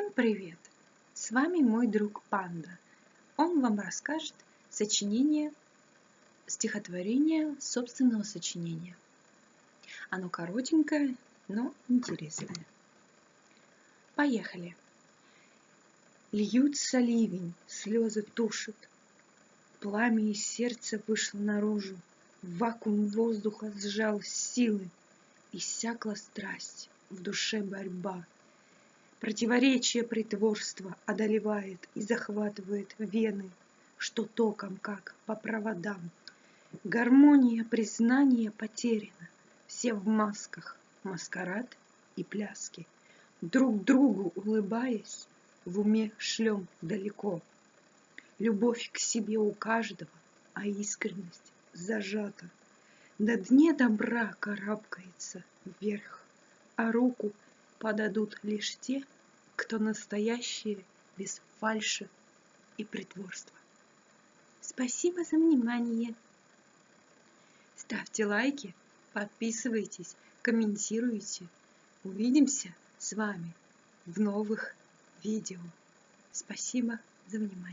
Всем привет! С вами мой друг Панда. Он вам расскажет сочинение, стихотворение собственного сочинения. Оно коротенькое, но интересное. Поехали! Льются ливень, слезы тушат. Пламя из сердца вышло наружу. Вакуум воздуха сжал силы. Иссякла страсть, в душе борьба — Противоречие притворства одолевает и захватывает вены, что током, как по проводам. Гармония признания потеряна, все в масках, маскарад и пляски. Друг другу улыбаясь, в уме шлем далеко. Любовь к себе у каждого, а искренность зажата. На дне добра карабкается вверх, а руку — подадут лишь те, кто настоящие без фальши и притворства. Спасибо за внимание. Ставьте лайки, подписывайтесь, комментируйте. Увидимся с вами в новых видео. Спасибо за внимание.